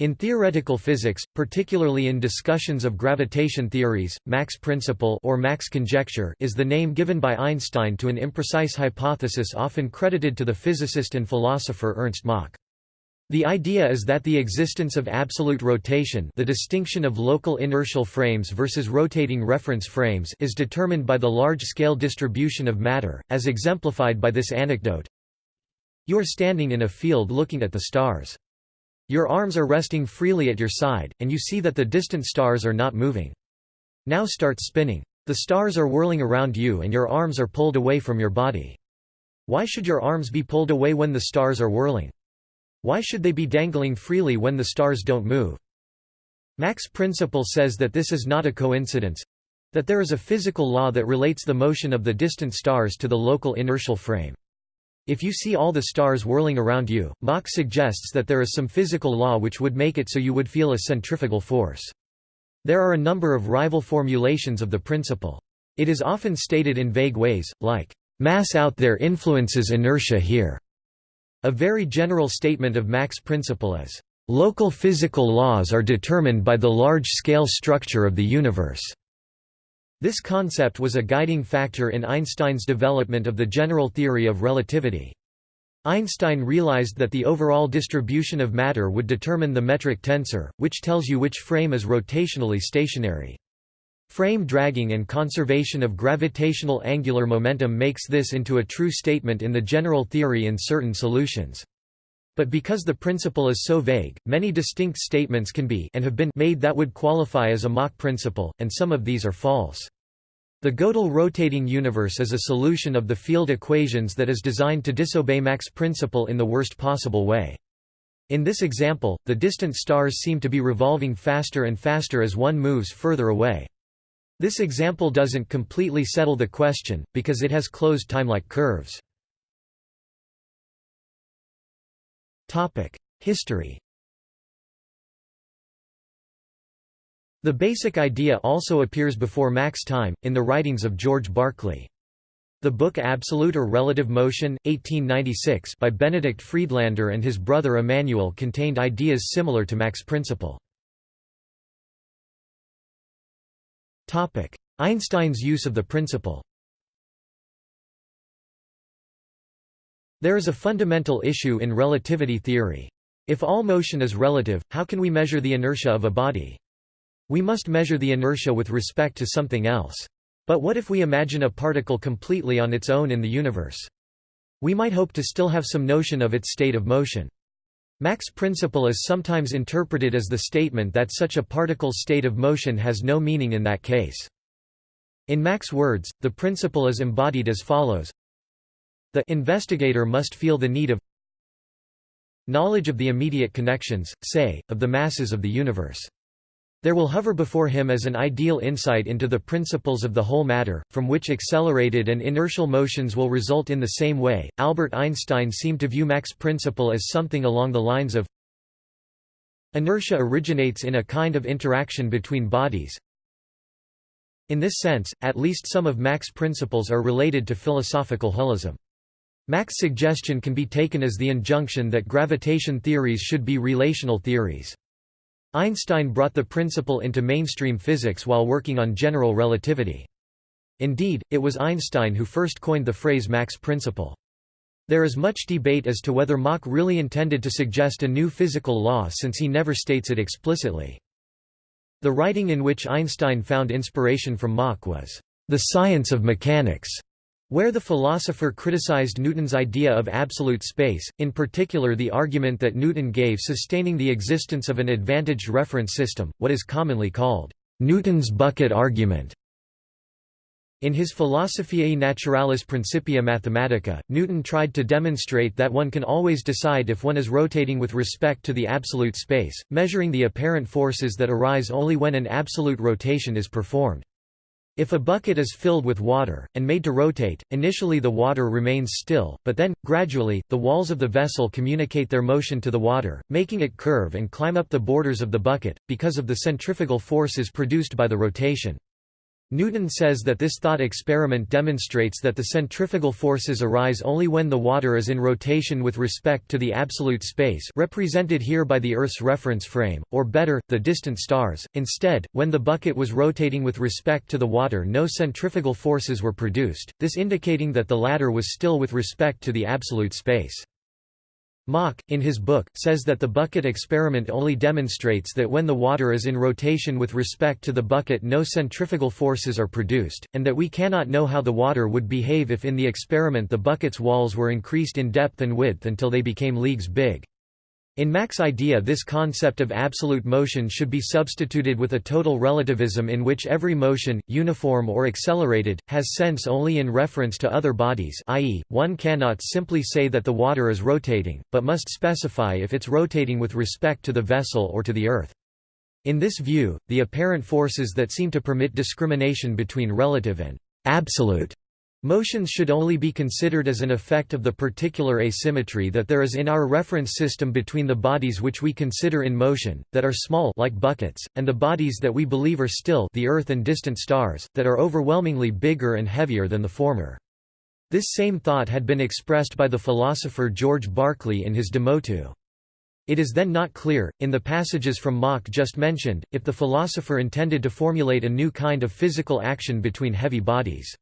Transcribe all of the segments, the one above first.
In theoretical physics, particularly in discussions of gravitation theories, Mach's principle or Mach's conjecture is the name given by Einstein to an imprecise hypothesis often credited to the physicist and philosopher Ernst Mach. The idea is that the existence of absolute rotation the distinction of local inertial frames versus rotating reference frames is determined by the large-scale distribution of matter, as exemplified by this anecdote. You are standing in a field looking at the stars. Your arms are resting freely at your side, and you see that the distant stars are not moving. Now start spinning. The stars are whirling around you and your arms are pulled away from your body. Why should your arms be pulled away when the stars are whirling? Why should they be dangling freely when the stars don't move? Mach's principle says that this is not a coincidence—that there is a physical law that relates the motion of the distant stars to the local inertial frame. If you see all the stars whirling around you, Mach suggests that there is some physical law which would make it so you would feel a centrifugal force. There are a number of rival formulations of the principle. It is often stated in vague ways, like, "...mass out there influences inertia here." A very general statement of Mach's principle is, "...local physical laws are determined by the large-scale structure of the universe." This concept was a guiding factor in Einstein's development of the general theory of relativity. Einstein realized that the overall distribution of matter would determine the metric tensor, which tells you which frame is rotationally stationary. Frame dragging and conservation of gravitational angular momentum makes this into a true statement in the general theory in certain solutions. But because the principle is so vague, many distinct statements can be and have been made that would qualify as a Mach principle, and some of these are false. The Gödel rotating universe is a solution of the field equations that is designed to disobey Mach's principle in the worst possible way. In this example, the distant stars seem to be revolving faster and faster as one moves further away. This example doesn't completely settle the question, because it has closed time-like curves. History The basic idea also appears before Mach's time, in the writings of George Berkeley. The book Absolute or Relative Motion, 1896 by Benedict Friedlander and his brother Immanuel contained ideas similar to Mach's principle. Einstein's use of the principle There is a fundamental issue in relativity theory. If all motion is relative, how can we measure the inertia of a body? We must measure the inertia with respect to something else. But what if we imagine a particle completely on its own in the universe? We might hope to still have some notion of its state of motion. Mach's principle is sometimes interpreted as the statement that such a particle's state of motion has no meaning in that case. In Mach's words, the principle is embodied as follows The investigator must feel the need of knowledge of the immediate connections, say, of the masses of the universe. There will hover before him as an ideal insight into the principles of the whole matter, from which accelerated and inertial motions will result in the same way. Albert Einstein seemed to view Mach's principle as something along the lines of inertia originates in a kind of interaction between bodies. In this sense, at least some of Mach's principles are related to philosophical holism. Mach's suggestion can be taken as the injunction that gravitation theories should be relational theories. Einstein brought the principle into mainstream physics while working on general relativity. Indeed, it was Einstein who first coined the phrase Mach's principle. There is much debate as to whether Mach really intended to suggest a new physical law since he never states it explicitly. The writing in which Einstein found inspiration from Mach was, "...the science of mechanics", where the philosopher criticized Newton's idea of absolute space, in particular the argument that Newton gave sustaining the existence of an advantaged reference system, what is commonly called Newton's bucket argument. In his Philosophiae Naturalis Principia Mathematica, Newton tried to demonstrate that one can always decide if one is rotating with respect to the absolute space, measuring the apparent forces that arise only when an absolute rotation is performed. If a bucket is filled with water, and made to rotate, initially the water remains still, but then, gradually, the walls of the vessel communicate their motion to the water, making it curve and climb up the borders of the bucket, because of the centrifugal forces produced by the rotation. Newton says that this thought experiment demonstrates that the centrifugal forces arise only when the water is in rotation with respect to the absolute space represented here by the Earth's reference frame, or better, the distant stars. Instead, when the bucket was rotating with respect to the water no centrifugal forces were produced, this indicating that the latter was still with respect to the absolute space. Mach, in his book, says that the bucket experiment only demonstrates that when the water is in rotation with respect to the bucket no centrifugal forces are produced, and that we cannot know how the water would behave if in the experiment the bucket's walls were increased in depth and width until they became leagues big. In Mach's idea this concept of absolute motion should be substituted with a total relativism in which every motion, uniform or accelerated, has sense only in reference to other bodies i.e., one cannot simply say that the water is rotating, but must specify if it's rotating with respect to the vessel or to the Earth. In this view, the apparent forces that seem to permit discrimination between relative and absolute Motions should only be considered as an effect of the particular asymmetry that there is in our reference system between the bodies which we consider in motion, that are small like buckets, and the bodies that we believe are still the Earth and distant stars, that are overwhelmingly bigger and heavier than the former. This same thought had been expressed by the philosopher George Berkeley in his De Motu. It is then not clear, in the passages from Mach just mentioned, if the philosopher intended to formulate a new kind of physical action between heavy bodies.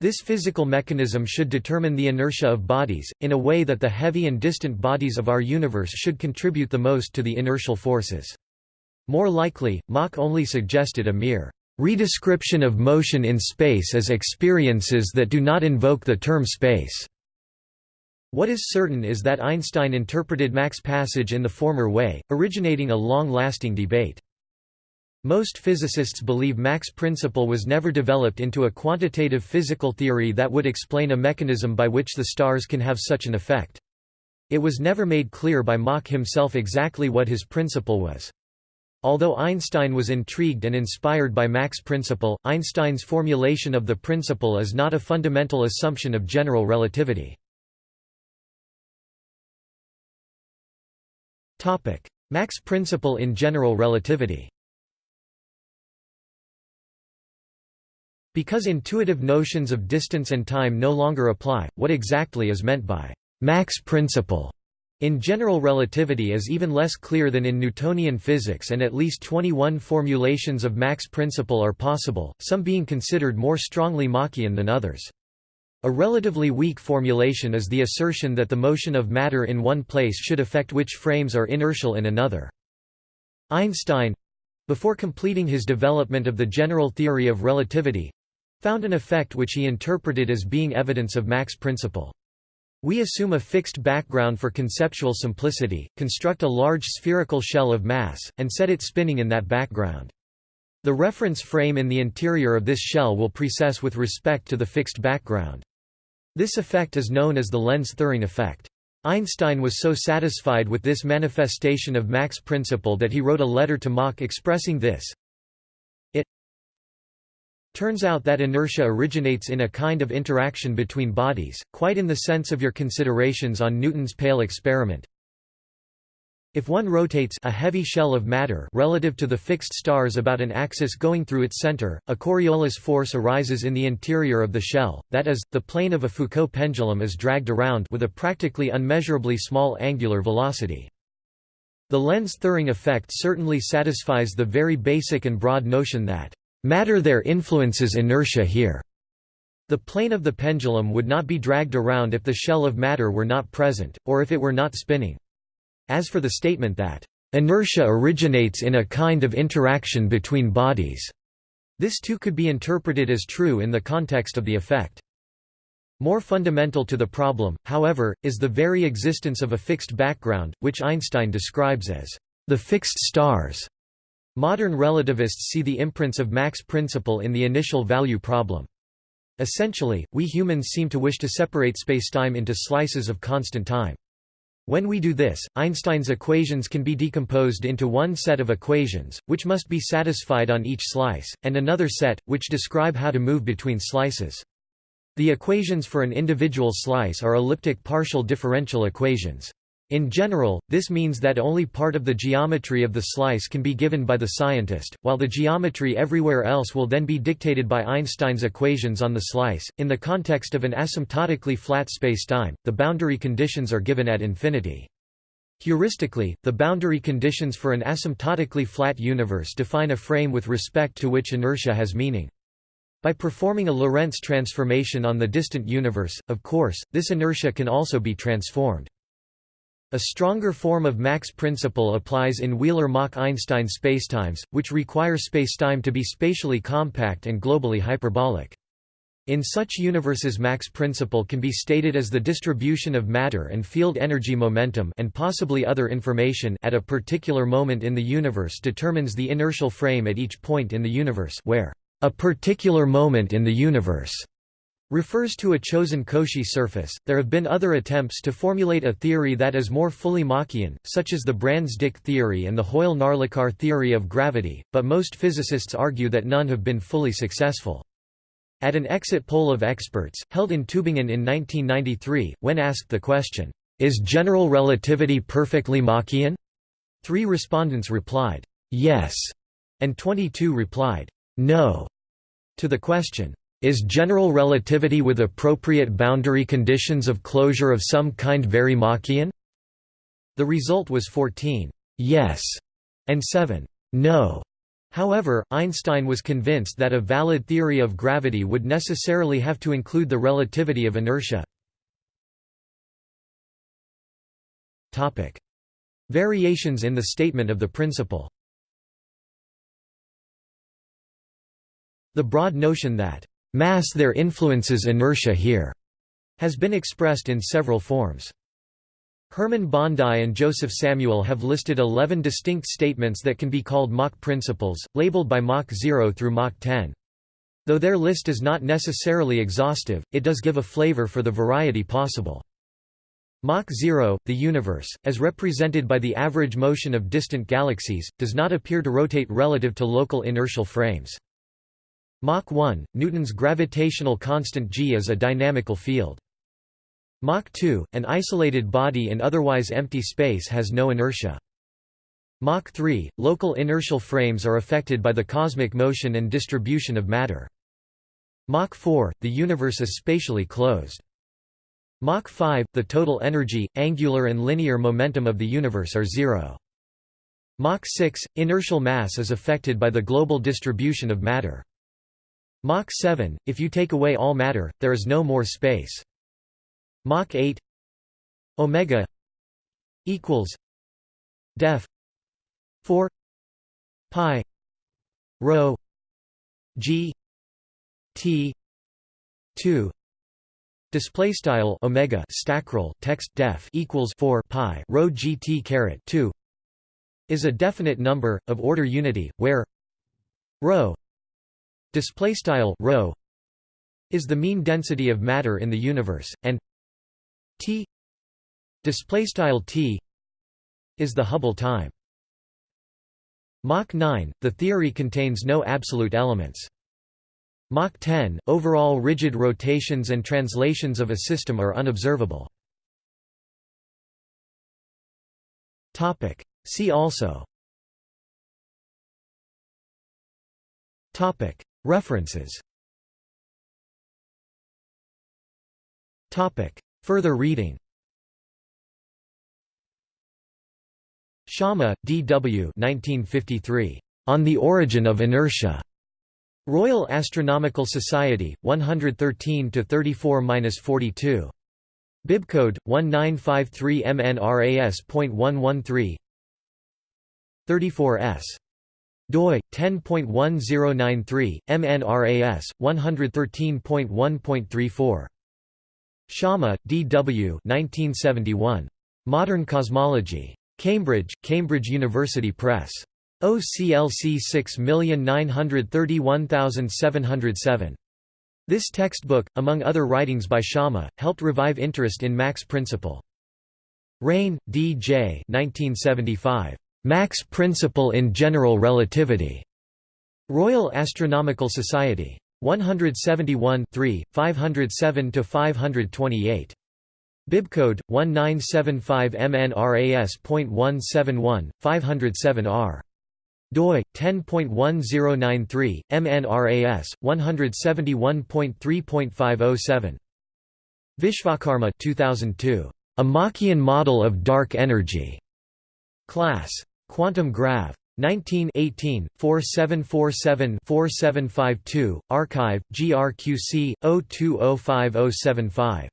This physical mechanism should determine the inertia of bodies, in a way that the heavy and distant bodies of our universe should contribute the most to the inertial forces. More likely, Mach only suggested a mere redescription of motion in space as experiences that do not invoke the term space. What is certain is that Einstein interpreted Mach's passage in the former way, originating a long-lasting debate. Most physicists believe Mach's principle was never developed into a quantitative physical theory that would explain a mechanism by which the stars can have such an effect. It was never made clear by Mach himself exactly what his principle was. Although Einstein was intrigued and inspired by Mach's principle, Einstein's formulation of the principle is not a fundamental assumption of general relativity. Mach's principle in general relativity Because intuitive notions of distance and time no longer apply, what exactly is meant by Mach's principle in general relativity is even less clear than in Newtonian physics and at least 21 formulations of Mach's principle are possible, some being considered more strongly Machian than others. A relatively weak formulation is the assertion that the motion of matter in one place should affect which frames are inertial in another. Einstein before completing his development of the general theory of relativity found an effect which he interpreted as being evidence of Mach's principle. We assume a fixed background for conceptual simplicity, construct a large spherical shell of mass, and set it spinning in that background. The reference frame in the interior of this shell will precess with respect to the fixed background. This effect is known as the Lense-Thirring effect. Einstein was so satisfied with this manifestation of Mach's principle that he wrote a letter to Mach expressing this, Turns out that inertia originates in a kind of interaction between bodies, quite in the sense of your considerations on Newton's pail experiment. If one rotates a heavy shell of matter relative to the fixed stars about an axis going through its center, a Coriolis force arises in the interior of the shell, that is, the plane of a Foucault pendulum is dragged around with a practically unmeasurably small angular velocity. The Lense-Thirring effect certainly satisfies the very basic and broad notion that Matter there influences inertia here. The plane of the pendulum would not be dragged around if the shell of matter were not present, or if it were not spinning. As for the statement that, "...inertia originates in a kind of interaction between bodies," this too could be interpreted as true in the context of the effect. More fundamental to the problem, however, is the very existence of a fixed background, which Einstein describes as the fixed stars. Modern relativists see the imprints of Mach's principle in the initial value problem. Essentially, we humans seem to wish to separate spacetime into slices of constant time. When we do this, Einstein's equations can be decomposed into one set of equations, which must be satisfied on each slice, and another set, which describe how to move between slices. The equations for an individual slice are elliptic partial differential equations. In general, this means that only part of the geometry of the slice can be given by the scientist, while the geometry everywhere else will then be dictated by Einstein's equations on the slice. In the context of an asymptotically flat spacetime, the boundary conditions are given at infinity. Heuristically, the boundary conditions for an asymptotically flat universe define a frame with respect to which inertia has meaning. By performing a Lorentz transformation on the distant universe, of course, this inertia can also be transformed. A stronger form of Mach's principle applies in Wheeler-Mach-Einstein spacetimes, which require spacetime to be spatially compact and globally hyperbolic. In such universes Mach's principle can be stated as the distribution of matter and field energy momentum and possibly other information at a particular moment in the universe determines the inertial frame at each point in the universe where a particular moment in the universe refers to a chosen Cauchy surface. There have been other attempts to formulate a theory that is more fully Machian, such as the Brans-Dicke theory and the Hoyle-Narlikar theory of gravity, but most physicists argue that none have been fully successful. At an exit poll of experts, held in Tübingen in 1993, when asked the question, "'Is general relativity perfectly Machian?' three respondents replied, "'Yes' and 22 replied, "'No' to the question, is general relativity with appropriate boundary conditions of closure of some kind very Machian? The result was 14 yes and 7 no. However, Einstein was convinced that a valid theory of gravity would necessarily have to include the relativity of inertia. Topic: Variations in the statement of the principle The broad notion that Mass there influences inertia here has been expressed in several forms. Hermann Bondi and Joseph Samuel have listed 11 distinct statements that can be called Mach principles, labeled by Mach 0 through Mach 10. Though their list is not necessarily exhaustive, it does give a flavor for the variety possible. Mach 0, the universe, as represented by the average motion of distant galaxies, does not appear to rotate relative to local inertial frames. Mach 1, Newton's gravitational constant g is a dynamical field. Mach 2, an isolated body in otherwise empty space has no inertia. Mach 3, local inertial frames are affected by the cosmic motion and distribution of matter. Mach 4, the universe is spatially closed. Mach 5, the total energy, angular and linear momentum of the universe are zero. Mach 6, inertial mass is affected by the global distribution of matter. Mach 7, if you take away all matter, there is no more space. Mach 8 omega equals def 4 pi rho g t 2 display style omega stackrel text def equals 4 pi rho gt caret 2 is a definite number of order unity where rho display style is the mean density of matter in the universe and t display style t is the Hubble time. Mach 9 the theory contains no absolute elements. Mach 10 overall rigid rotations and translations of a system are unobservable. Topic. See also. Topic References Further reading Sciama, D. W. 1953. On the Origin of Inertia. Royal Astronomical Society, 113-34-42. Bibcode 1953 MNRAS.113 34s doi 10.1093 MNRAS 113.1.34 Sciama, D. W. 1971. Modern Cosmology. Cambridge, Cambridge University Press. OCLC 6931707. This textbook, among other writings by Sciama, helped revive interest in Mach's principle. Raine, D. J. 1975. Mach's principle in general relativity. Royal Astronomical Society. 171 507–528. Bibcode 1975MNRAS.171 507R doi 10.1093 MNRAS 171.3.507 Vishwakarma 2002 a Machian model of dark energy class quantum grav 19 18 4747 4752 archive grqc 02050075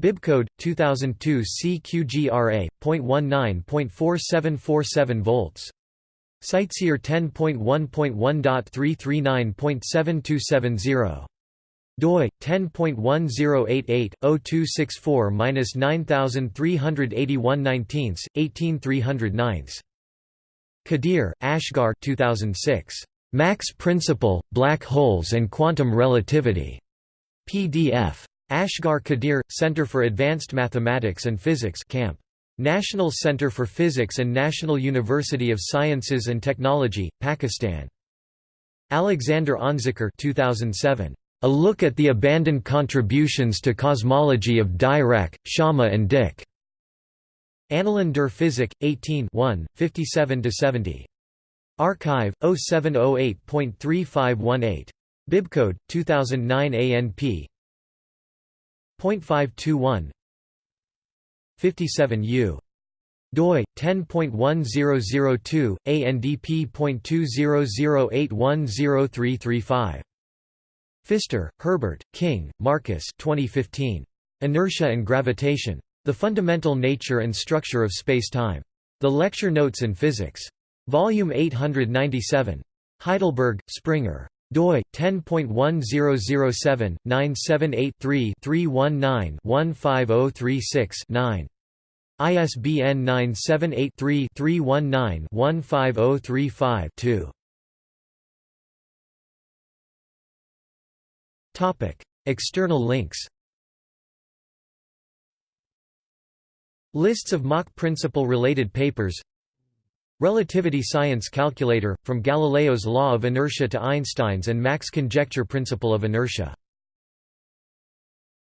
Bibcode 2002 CQGRA.19.4747 volts. CiteSeer 10.1.1.339.7270 doi 10.1088-0264-9381 18309 Qadir, Asghar 2006. Mach's Principle, Black Holes and Quantum Relativity. PDF. Asghar Qadir, Center for Advanced Mathematics and Physics Camp. National Center for Physics and National University of Sciences and Technology, Pakistan. Alexander Unzicker 2007. A Look at the Abandoned Contributions to Cosmology of Dirac, Sciama and Dicke. Annalen der Physik, 18 57–70. Archive, 0708.3518. Bibcode, 2009 ANP. 0.521 57U doi 10.1002 ANDP.2008103335 Pfister, Herbert, King, Marcus 2015 Inertia and Gravitation The Fundamental Nature and Structure of Space-Time. The Lecture Notes in Physics. Volume 897. Heidelberg, Springer doi 10.1007-978-3-319-15036-9. ISBN 978-3-319-15035-2. Topic External links Lists of Mach principle related papers. Relativity science calculator, from Galileo's law of inertia to Einstein's and Mach's conjecture principle of inertia